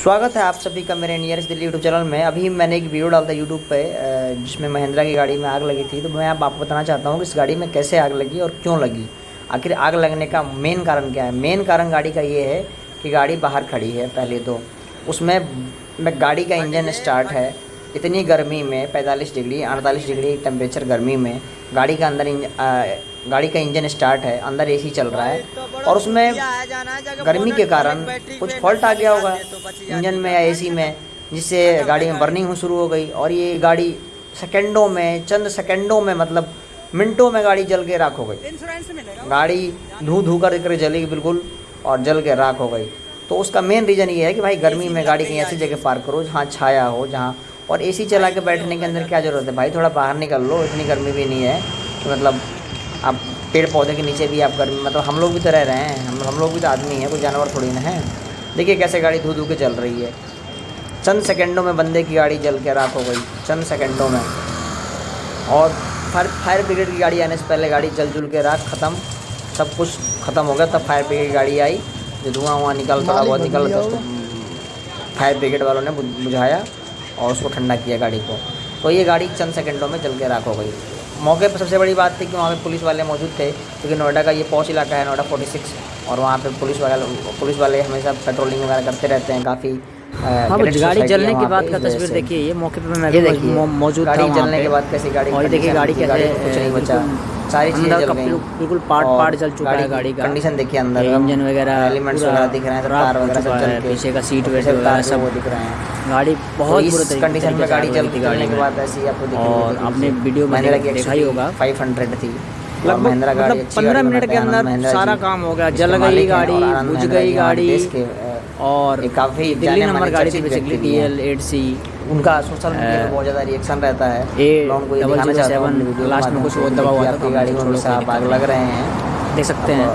स्वागत है आप सभी का मेरे नियरेस्ट दिल्ली यूट्यूब चैनल में। अभी मैंने एक वीडियो डाला था यूट्यूब पे जिसमें महिंद्रा की गाड़ी में आग लगी थी। तो मैं आप आपको बताना चाहता हूँ कि इस गाड़ी में कैसे आग लगी और क्यों लगी? आखिर आग लगने का मेन कारण क्या है? मेन कारण गाड़ी का ये है कि गाड़ी बाहर खड़ी है पहले तो। उसमें गाड़ी का इंजन स्टार्ट है। इतनी गर्मी में पैंतालीस डिग्री अड़तालीस डिग्री टेम्परेचर गर्मी में गाड़ी का अंदर गाड़ी का इंजन स्टार्ट है अंदर एसी चल रहा है और उसमें गर्मी के कारण कुछ फॉल्ट आ गया होगा इंजन में या एसी में जिससे गाड़ी में बर्निंग हो शुरू हो गई और ये गाड़ी सेकेंडों में चंद सेकेंडों में मतलब मिनटों में गाड़ी जल के राख हो गई। गाड़ी धू धू कर कर जलेगी बिल्कुल और जल के राख हो गई। तो उसका मेन रीज़न ये है कि भाई गर्मी में गाड़ी कहीं ऐसी जगह पार्क करो जहाँ छाया हो जहाँ और एसी चला के बैठने के अंदर क्या ज़रूरत है? भाई थोड़ा बाहर निकल लो इतनी गर्मी भी नहीं है तो मतलब आप पेड़ पौधे के नीचे भी आप गर्मी मतलब हम लोग भी तो रह रहे हैं हम हम लोग भी तो आदमी हैं कोई जानवर थोड़ी ना है। देखिए कैसे गाड़ी धू धू के चल रही है। चंद सेकंडों में बंदे की गाड़ी जल के राख हो गई चंद सेकंडों में। और फायर फायर ब्रिगेड की गाड़ी आने से पहले गाड़ी जल जुल के राख ख़त्म सब कुछ ख़त्म हो गया तब फायर ब्रिगेड की गाड़ी आई जो धुआँ वुआँ निकल थोड़ा बहुत निकल तो फायर ब्रिगेड वालों ने बुझाया। और उसको ठंडा किया गाड़ी को। तो ये गाड़ी चंद सेकंडों में जल के राख हो गई। मौके पर सबसे बड़ी बात थी कि वहाँ पे पुलिस वाले मौजूद थे, क्योंकि नोएडा का ये पौच इलाका है, नोएडा 46 और वहाँ पे पुलिस वाले पुलिस वाले हमेशा पेट्रोलिंग वगैरह करते रहते हैं, काफ़ी हाँ गाड़ी जलने के बाद का तस्वीर देखिए ये मौके पे मैं देखिए मौजूद गाड़ी जलने के बाद कैसी गाड़ी और देखिए गाड़ी कैसे कुछ नहीं बचा। सारी चीज़ें जल गई। बिल्कुल पार्ट पार्ट जल चुका है गाड़ी का। कंडीशन देखिए अंदर इंजन वगैरह एलिमेंट्स वगैरह दिख रहे हैं तार वगैरह सब जल पीछे का सीट वेट वगैरह सब दिख रहे हैं। गाड़ी बहुत बुरे कंडीशन में गाड़ी जल थी गाड़ी के बाद ऐसी आपको दिख और आपने वीडियो में देखा ही होगा। 500 थी। लगभग महिंद्रा गाड़ी मतलब पंद्रह मिनट के अंदर सारा काम हो गया जल गई गाड़ी बुझ गई गाड़ी। और काफ़ी दिल्ली नंबर गाड़ी थी basically D L eight C उनका सोशल मीडिया पे बहुत ज़्यादा रिएक्शन रहता है। A double zero seven last में कुछ वो दबा हुआ था गाड़ी में आप आग लग रहे हैं। देख सकते हैं।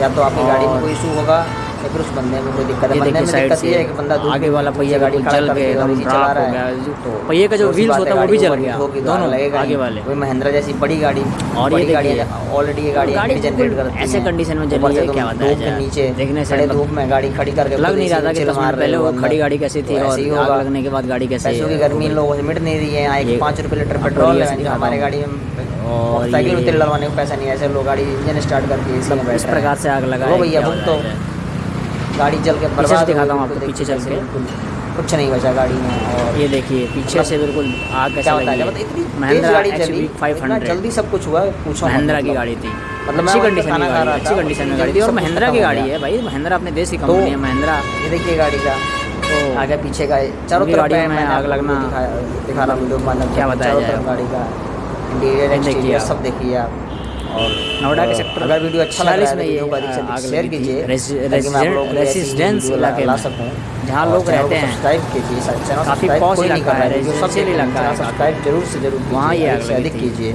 या तो आपकी गाड़ी में कोई इशू होगा या फिर उस बंदे में कोई दिक्कत है। बंदे में दिक्कत ये है कि बंदा आगे वाला पहिया गाड़ी जल गया चला रहा है। तो पहिए का जो व्हील्स होता है वो भी जल गया। दोनों लगेगा आगे वाले। कोई महिंद्रा जैसी बड़ी गाड़ी और ये गाड़ी ऑलरेडी ये गाड़ी गाड़ी जनरेट करती है ऐसे कंडीशन में जल रही है क्या बताया के नीचे देखने से धूप में गाड़ी खड़ी करके लग नहीं रहा था कि तस्वीर पहले वो खड़ी गाड़ी कैसी थी और आग लगने के बाद गाड़ी कैसी की गर्मी लोगों से मिट नहीं रही है एक पाँच रुपये लीटर पेट्रोल हमारे गाड़ी में और साइकिल में तेल डलवाने को पैसा नहीं है। ऐसे लोग गाड़ी इंजन स्टार्ट करके इस प्रकार से आग लगा भैया तो गाड़ी चल के से दिखाता हूँ आपको पीछे चल के। कुछ नहीं बचा गाड़ी में और ये देखिए पीछे से बिल्कुल आग कैसे लगी। मतलब इतनी महिंद्रा गाड़ी चली फाइव हंड्रेड जल्दी सब कुछ हुआ पूछो महिंद्रा की गाड़ी थी। मतलब अच्छी कंडीशन में गाड़ी अच्छी कंडीशन में गाड़ी थी और महिंद्रा की गाड़ी है भाई महिंद्रा अपने देश की कंपनी है महिंद्रा ये देखिए गाड़ी का। तो आगे पीछे का चारों तरफ़ गाड़ी में आग लगना दिखा रहा हूँ मतलब क्या बताया जाए। गाड़ी का। इंटीरियर सब देखिए आप। और नोएडा के सेक्टर अगर वीडियो अच्छा लग रहा है में ये शेयर कीजिए रेजिडेंस इलाके ला सकूँ। जहाँ लोग रहते हैं। सब्सक्राइब कीजिए काफ़ी पॉज इलाका है सबसे इलाका है। सब्सक्राइब ज़रूर से ज़रूर वहाँ ये अधिक कीजिए।